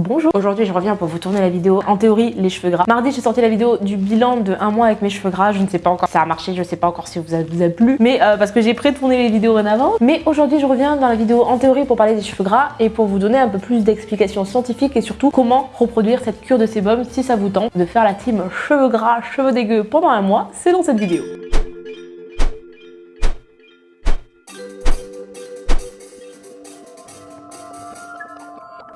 Bonjour Aujourd'hui je reviens pour vous tourner la vidéo en théorie les cheveux gras. Mardi j'ai sorti la vidéo du bilan de un mois avec mes cheveux gras. Je ne sais pas encore si ça a marché, je ne sais pas encore si vous a, vous a plu. Mais euh, parce que j'ai pré-tourné les vidéos en avant. Mais aujourd'hui je reviens dans la vidéo en théorie pour parler des cheveux gras et pour vous donner un peu plus d'explications scientifiques et surtout comment reproduire cette cure de sébum si ça vous tente de faire la team cheveux gras, cheveux dégueux pendant un mois. C'est dans cette vidéo.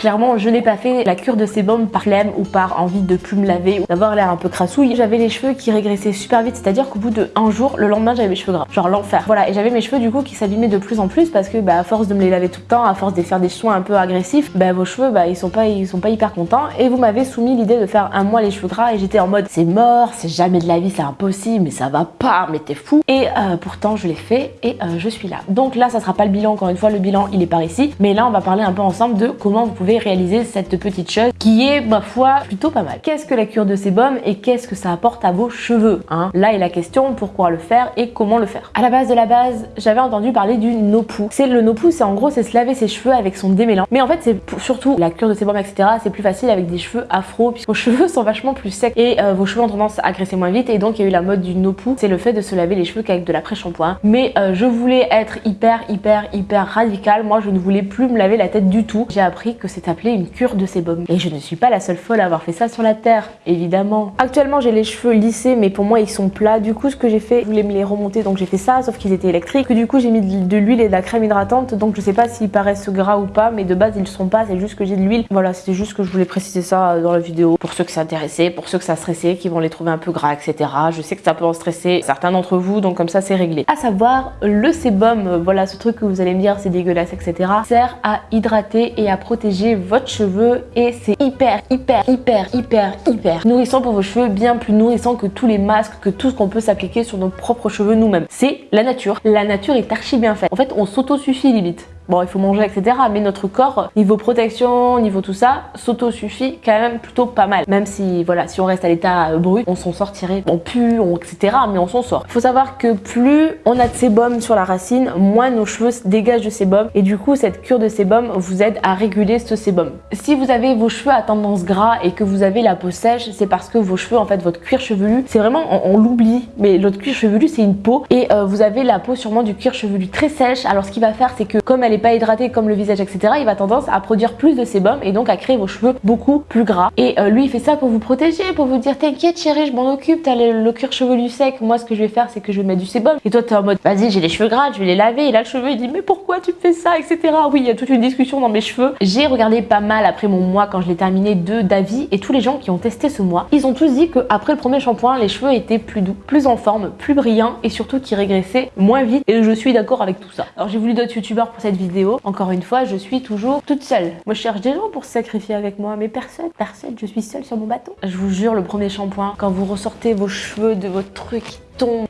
Clairement, je n'ai pas fait la cure de sébum par flemme ou par envie de plus me laver ou d'avoir l'air un peu crassouille. J'avais les cheveux qui régressaient super vite, c'est-à-dire qu'au bout de un jour, le lendemain, j'avais mes cheveux gras. Genre l'enfer. Voilà, et j'avais mes cheveux du coup qui s'abîmaient de plus en plus parce que bah, à force de me les laver tout le temps, à force de faire des soins un peu agressifs, bah, vos cheveux, bah, ils sont pas, ils sont pas hyper contents. Et vous m'avez soumis l'idée de faire un mois les cheveux gras et j'étais en mode c'est mort, c'est jamais de la vie, c'est impossible, mais ça va pas, mais t'es fou. Et euh, pourtant, je l'ai fait et euh, je suis là. Donc là, ça sera pas le bilan, encore une fois, le bilan, il est par ici. Mais là, on va parler un peu ensemble de comment vous pouvez réaliser cette petite chose qui est, ma foi, plutôt pas mal. Qu'est-ce que la cure de sébum et qu'est-ce que ça apporte à vos cheveux hein? Là est la question, pourquoi le faire et comment le faire? À la base de la base, j'avais entendu parler du no-poo. C'est le no-poo, c'est en gros, c'est se laver ses cheveux avec son démêlant. Mais en fait, c'est surtout la cure de sébum, etc. C'est plus facile avec des cheveux afro, puisque vos cheveux sont vachement plus secs et euh, vos cheveux ont tendance à graisser moins vite. Et donc, il y a eu la mode du no-poo, c'est le fait de se laver les cheveux qu'avec de l'après-shampoing. Mais euh, je voulais être hyper, hyper, hyper radical. Moi, je ne voulais plus me laver la tête du tout. J'ai appris que c'est appelé une cure de sébum. Et je ne suis pas la seule folle à avoir fait ça sur la terre, évidemment. Actuellement, j'ai les cheveux lissés, mais pour moi, ils sont plats. Du coup, ce que j'ai fait, je voulais me les remonter, donc j'ai fait ça, sauf qu'ils étaient électriques. Que du coup, j'ai mis de l'huile et de la crème hydratante, donc je sais pas s'ils paraissent gras ou pas, mais de base, ils ne sont pas, c'est juste que j'ai de l'huile. Voilà, c'était juste que je voulais préciser ça dans la vidéo. Pour ceux que ça intéressait, pour ceux que ça stressait, qui vont les trouver un peu gras, etc. Je sais que ça peut en stresser certains d'entre vous, donc comme ça, c'est réglé. À savoir, le sébum, voilà, ce truc que vous allez me dire, c'est dégueulasse, etc. sert à hydrater et à protéger votre cheveu et c'est hyper, hyper, hyper, hyper, hyper nourrissant pour vos cheveux, bien plus nourrissant que tous les masques, que tout ce qu'on peut s'appliquer sur nos propres cheveux nous-mêmes. C'est la nature. La nature est archi bien faite. En fait, on s'auto-suffit limite. Bon, il faut manger, etc. Mais notre corps, niveau protection, niveau tout ça, s'auto-suffit quand même plutôt pas mal. Même si, voilà, si on reste à l'état brut, on s'en sortirait. On pue, on, etc. Mais on s'en sort. Faut savoir que plus on a de sébum sur la racine, moins nos cheveux se dégagent de sébum. Et du coup, cette cure de sébum vous aide à réguler ce sébum. Si vous avez vos cheveux à tendance gras et que vous avez la peau sèche, c'est parce que vos cheveux, en fait, votre cuir chevelu, c'est vraiment, on, l'oublie, mais votre cuir chevelu, c'est une peau. Et euh, vous avez la peau sûrement du cuir chevelu très sèche. Alors, ce qu'il va faire, c'est que comme elle est pas hydraté comme le visage, etc., il va tendance à produire plus de sébum et donc à créer vos cheveux beaucoup plus gras. Et euh, lui, il fait ça pour vous protéger, pour vous dire t'inquiète chérie, je m'en occupe, t'as le, cuir chevelu sec. Moi, ce que je vais faire, c'est que je vais mettre du sébum. Et toi, t'es en mode vas-y, j'ai les cheveux gras, je vais les laver. Et là, le cheveu, il dit mais pourquoi tu fais ça, etc. Oui, il y a toute une discussion dans mes cheveux. J'ai regardé pas mal après mon mois quand je l'ai terminé de d'avis et tous les gens qui ont testé ce mois, ils ont tous dit que après le premier shampoing, les cheveux étaient plus doux, plus en forme, plus brillants et surtout qui régressaient moins vite. Et je suis d'accord avec tout ça. Alors j'ai voulu d'autres youtubeurs pour cette vidéo. Encore une fois, je suis toujours toute seule. Moi, je cherche des gens pour se sacrifier avec moi, mais personne, personne. Je suis seule sur mon bateau. Je vous jure, le premier shampoing, quand vous ressortez vos cheveux de votre truc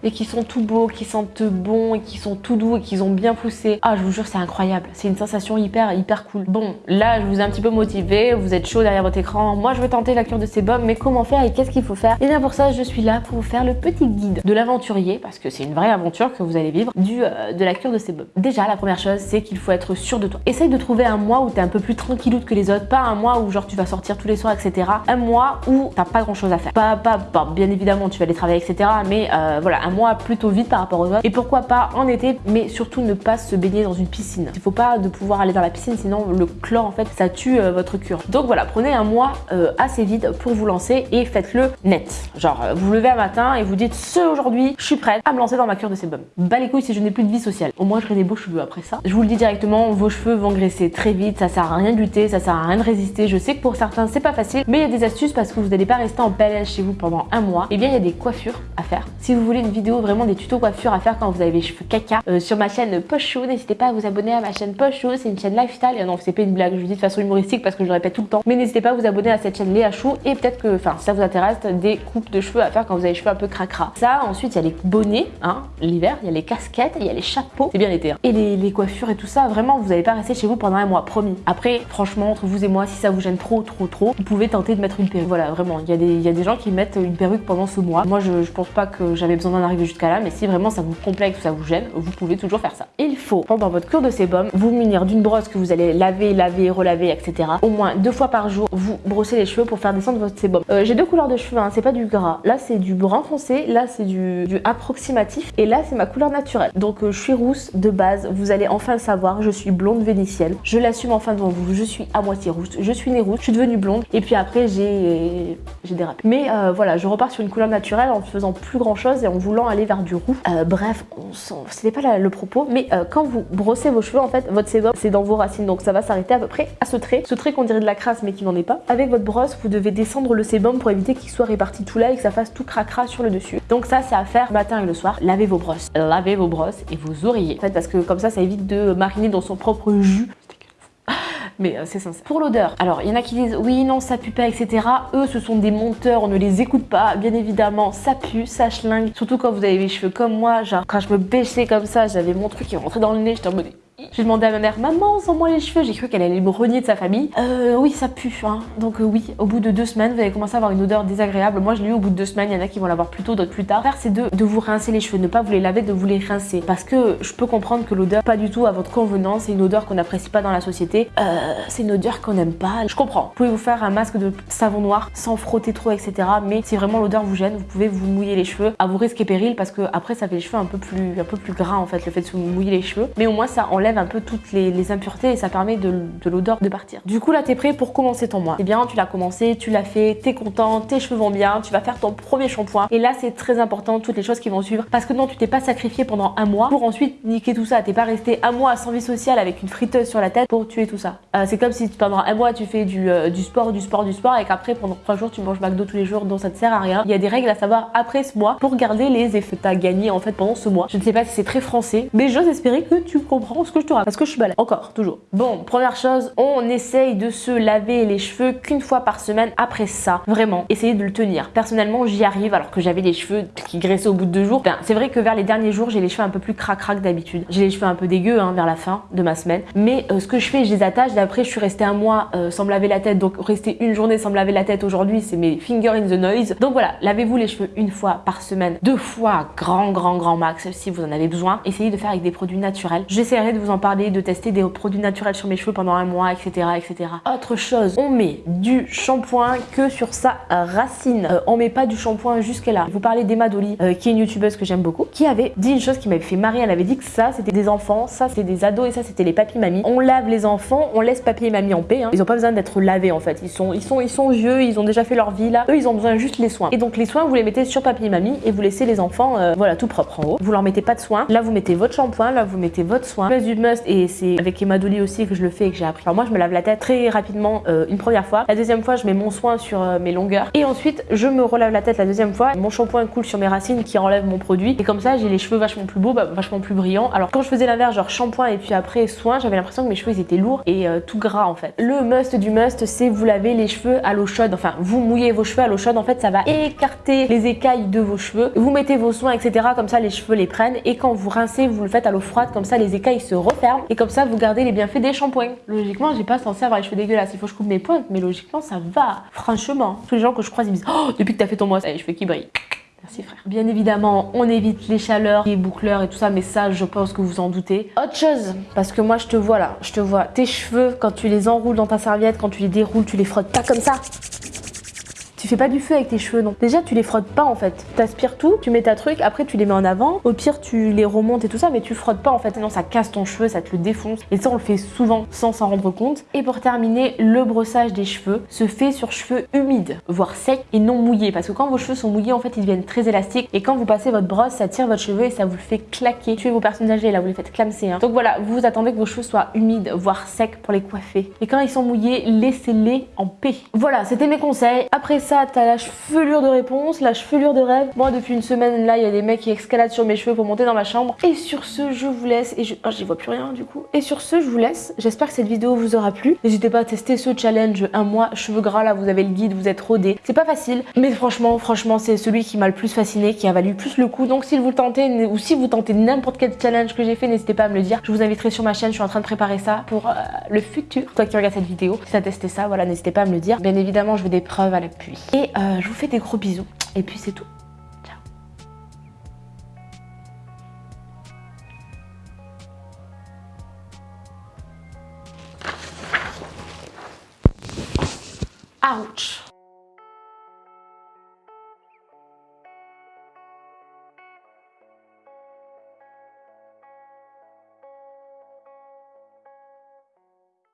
et qui sont tout beaux, qui sentent bon et qui sont tout doux et qui ont bien poussé. Ah, je vous jure, c'est incroyable. C'est une sensation hyper, hyper cool. Bon, là, je vous ai un petit peu motivé, vous êtes chaud derrière votre écran. Moi, je veux tenter la cure de sébum, mais comment faire et qu'est-ce qu'il faut faire? Et bien pour ça, je suis là pour vous faire le petit guide de l'aventurier, parce que c'est une vraie aventure que vous allez vivre, du, euh, de la cure de sébum. Déjà, la première chose, c'est qu'il faut être sûr de toi. Essaye de trouver un mois où t'es un peu plus tranquilloute que les autres, pas un mois où genre tu vas sortir tous les soirs, etc. Un mois où t'as pas grand chose à faire. Pas, pas, pas, bien évidemment, tu vas aller travailler, etc. Mais euh, voilà, un mois plutôt vite par rapport aux autres. Et pourquoi pas en été, mais surtout ne pas se baigner dans une piscine. Il faut pas de pouvoir aller dans la piscine, sinon le chlore en fait, ça tue euh, votre cure. Donc voilà, prenez un mois euh, assez vite pour vous lancer et faites-le net. Genre, euh, vous vous levez un matin et vous dites ce aujourd'hui, je suis prête à me lancer dans ma cure de sébum. Bas les couilles si je n'ai plus de vie sociale. Au moins, j'aurai des beaux cheveux après ça. Je vous le dis directement, vos cheveux vont graisser très vite, ça sert à rien de lutter, ça sert à rien de résister. Je sais que pour certains, c'est pas facile, mais il y a des astuces parce que vous n'allez pas rester en PLS chez vous pendant un mois. Et eh bien, il y a des coiffures à faire. Si vous voulez une vidéo vraiment des tutos coiffure à faire quand vous avez les cheveux caca euh, sur ma chaîne Poche N'hésitez pas à vous abonner à ma chaîne Poche C'est une chaîne lifestyle. Et non, c'est pas une blague, je vous dis de façon humoristique parce que je le répète tout le temps. Mais n'hésitez pas à vous abonner à cette chaîne Léa Chou et peut-être que, enfin, si ça vous intéresse, des coupes de cheveux à faire quand vous avez les cheveux un peu cracra. Ça, ensuite, il y a les bonnets, hein, l'hiver, il y a les casquettes, il y a les chapeaux. C'est bien l'été. Hein. Et les, coiffures et tout ça, vraiment, vous n'allez pas rester chez vous pendant un mois, promis. Après, franchement, entre vous et moi, si ça vous gêne trop, trop, trop, vous pouvez tenter de mettre une perruque. Voilà, vraiment, il y, des, y a des gens qui mettent une perruque pendant ce mois. Moi, je, je pense pas que j'avais besoin d'en arriver jusqu'à là, mais si vraiment ça vous complexe ou ça vous gêne, vous pouvez toujours faire ça. Il faut, pendant votre cure de sébum, vous munir d'une brosse que vous allez laver, laver, relaver, etc. Au moins deux fois par jour, vous brossez les cheveux pour faire descendre votre sébum. Euh, j'ai deux couleurs de cheveux, hein, c'est pas du gras. Là, c'est du brun foncé, là, c'est du, approximatif, et là, c'est ma couleur naturelle. Donc, euh, je suis rousse de base, vous allez enfin le savoir, je suis blonde vénitienne. Je l'assume enfin devant vous, je suis à moitié rousse, je suis née rousse, je suis devenue blonde, et puis après, j'ai dérapé. Mais euh, voilà, je repars sur une couleur naturelle en faisant plus grand chose et en voulant aller vers du roux. bref, on c'était pas le propos, mais quand vous brossez vos cheveux, en fait, votre sébum, c'est dans vos racines, donc ça va s'arrêter à peu près à ce trait. Ce trait qu'on dirait de la crasse, mais qui n'en est pas. Avec votre brosse, vous devez descendre le sébum pour éviter qu'il soit réparti tout là et que ça fasse tout cracra sur le dessus. Donc ça, c'est à faire le matin et le soir. Lavez vos brosses. Lavez vos brosses et vos oreillers. En fait, parce que comme ça, ça évite de mariner dans son propre jus mais euh, c'est sincère. Pour l'odeur, alors il y en a qui disent oui, non, ça pue pas, etc. Eux, ce sont des monteurs, on ne les écoute pas. Bien évidemment, ça pue, ça schlingue. Surtout quand vous avez les cheveux comme moi, genre quand je me bêchais comme ça, j'avais mon truc qui rentrait dans le nez, j'étais en mode j'ai demandé à ma mère, maman, sens-moi les cheveux. J'ai cru qu'elle allait me renier de sa famille. Euh, oui, ça pue. Hein. Donc, euh, oui, au bout de deux semaines, vous allez commencer à avoir une odeur désagréable. Moi, je l'ai eu au bout de deux semaines. Il y en a qui vont l'avoir plus tôt, d'autres plus tard. Faire, c'est de, de vous rincer les cheveux, ne pas vous les laver, de vous les rincer. Parce que je peux comprendre que l'odeur, pas du tout à votre convenance, c'est une odeur qu'on n'apprécie pas dans la société. Euh, c'est une odeur qu'on n'aime pas. Je comprends. Vous pouvez vous faire un masque de savon noir sans frotter trop, etc. Mais si vraiment l'odeur vous gêne, vous pouvez vous mouiller les cheveux à vos risques et périls parce que après, ça fait les cheveux un peu plus, un peu plus gras en fait, le fait de se mouiller les cheveux. Mais au moins, ça enlève un peu toutes les impuretés et ça permet de, l'odeur de partir. Du coup là t'es prêt pour commencer ton mois. Eh bien tu l'as commencé, tu l'as fait, t'es content, tes cheveux vont bien, tu vas faire ton premier shampoing et là c'est très important toutes les choses qui vont suivre parce que non tu t'es pas sacrifié pendant un mois pour ensuite niquer tout ça. T'es pas resté un mois sans vie sociale avec une friteuse sur la tête pour tuer tout ça. Euh, c'est comme si pendant un mois tu fais du, euh, du sport, du sport, du sport et qu'après pendant trois jours tu manges McDo tous les jours donc ça te sert à rien. Il y a des règles à savoir après ce mois pour garder les effets que t'as gagné en fait pendant ce mois. Je ne sais pas si c'est très français mais j'ose espérer que tu comprends ce que parce que je suis balèze. Encore, toujours. Bon, première chose, on essaye de se laver les cheveux qu'une fois par semaine après ça. Vraiment, essayez de le tenir. Personnellement, j'y arrive alors que j'avais les cheveux qui graissaient au bout de deux jours. Ben, c'est vrai que vers les derniers jours, j'ai les cheveux un peu plus crac-crac d'habitude. J'ai les cheveux un peu dégueux hein, vers la fin de ma semaine. Mais euh, ce que je fais, je les attache. Et après, je suis restée un mois euh, sans me laver la tête. Donc, rester une journée sans me laver la tête aujourd'hui, c'est mes fingers in the noise. Donc voilà, lavez-vous les cheveux une fois par semaine. Deux fois, grand, grand, grand max si vous en avez besoin. Essayez de faire avec des produits naturels. J'essaierai de vous en parler, de tester des produits naturel sur mes cheveux pendant un mois, etc. etc. Autre chose, on met du shampoing que sur sa racine. Euh, on met pas du shampoing jusque là. Vous parlez d'Emma Dolly, euh, qui est une youtubeuse que j'aime beaucoup, qui avait dit une chose qui m'avait fait marrer. Elle avait dit que ça, c'était des enfants, ça, c'était des ados et ça, c'était les papis mamies. On lave les enfants, on laisse papy et mamie en paix. Hein. Ils ont pas besoin d'être lavés en fait. Ils sont, ils, sont, ils sont vieux, ils ont déjà fait leur vie là. Eux, ils ont besoin juste les soins. Et donc les soins, vous les mettez sur papy et mamie et vous laissez les enfants, euh, voilà, tout propre en haut. Vous leur mettez pas de soins. Là, vous mettez votre shampoing, là, vous mettez votre soin. Du must et c'est avec Emma Dolly aussi que je le fais et que j'ai appris. Alors moi je me lave la tête très rapidement euh, une première fois. La deuxième fois je mets mon soin sur euh, mes longueurs. Et ensuite je me relave la tête la deuxième fois. Mon shampoing coule sur mes racines qui enlève mon produit. Et comme ça j'ai les cheveux vachement plus beaux, bah, vachement plus brillants. Alors quand je faisais l'inverse genre shampoing et puis après soin, j'avais l'impression que mes cheveux ils étaient lourds et euh, tout gras en fait. Le must du must c'est vous laver les cheveux à l'eau chaude. Enfin vous mouillez vos cheveux à l'eau chaude. En fait ça va écarter les écailles de vos cheveux. Vous mettez vos soins etc. Comme ça les cheveux les prennent. Et quand vous rincez vous le faites à l'eau froide. Comme ça les écailles se referment. Et comme ça vous gardez les bienfaits des shampoings. Logiquement, j'ai pas censé avoir les cheveux dégueulasses. Il faut que je coupe mes pointes, mais logiquement, ça va. Franchement, tous les gens que je croise, ils me disent Oh, depuis que t'as fait ton mois, ça les cheveux qui brillent. Merci frère. Bien évidemment, on évite les chaleurs, les boucleurs et tout ça, mais ça, je pense que vous en doutez. Autre chose, parce que moi, je te vois là, je te vois. Tes cheveux, quand tu les enroules dans ta serviette, quand tu les déroules, tu les frottes pas comme ça. Tu fais pas du feu avec tes cheveux, non. Déjà, tu les frottes pas en fait. T'aspires tout, tu mets ta truc, après tu les mets en avant. Au pire, tu les remontes et tout ça, mais tu frottes pas en fait. Sinon, ça casse ton cheveu, ça te le défonce. Et ça, on le fait souvent sans s'en rendre compte. Et pour terminer, le brossage des cheveux se fait sur cheveux humides, voire secs et non mouillés. Parce que quand vos cheveux sont mouillés, en fait, ils deviennent très élastiques. Et quand vous passez votre brosse, ça tire votre cheveu et ça vous le fait claquer. Tuez vos personnes âgées, là, vous les faites clamser. Hein. Donc voilà, vous attendez que vos cheveux soient humides, voire secs pour les coiffer. Et quand ils sont mouillés, laissez-les en paix. Voilà, c'était mes conseils. Après t'as la chevelure de réponse, la chevelure de rêve. Moi, depuis une semaine, là, il y a des mecs qui escaladent sur mes cheveux pour monter dans ma chambre. Et sur ce, je vous laisse. Et je... Oh, j'y vois plus rien, du coup. Et sur ce, je vous laisse. J'espère que cette vidéo vous aura plu. N'hésitez pas à tester ce challenge. Un mois, cheveux gras, là, vous avez le guide, vous êtes rodé. C'est pas facile. Mais franchement, franchement, c'est celui qui m'a le plus fasciné, qui a valu plus le coup. Donc, si vous le tentez, ou si vous tentez n'importe quel challenge que j'ai fait, n'hésitez pas à me le dire. Je vous inviterai sur ma chaîne. Je suis en train de préparer ça pour euh, le futur. Toi qui regarde cette vidéo, si t'as testé ça, voilà, n'hésitez pas à me le dire. Bien évidemment, je veux des preuves à l'appui. Et euh, je vous fais des gros bisous. Et puis c'est tout. Ciao. Ouch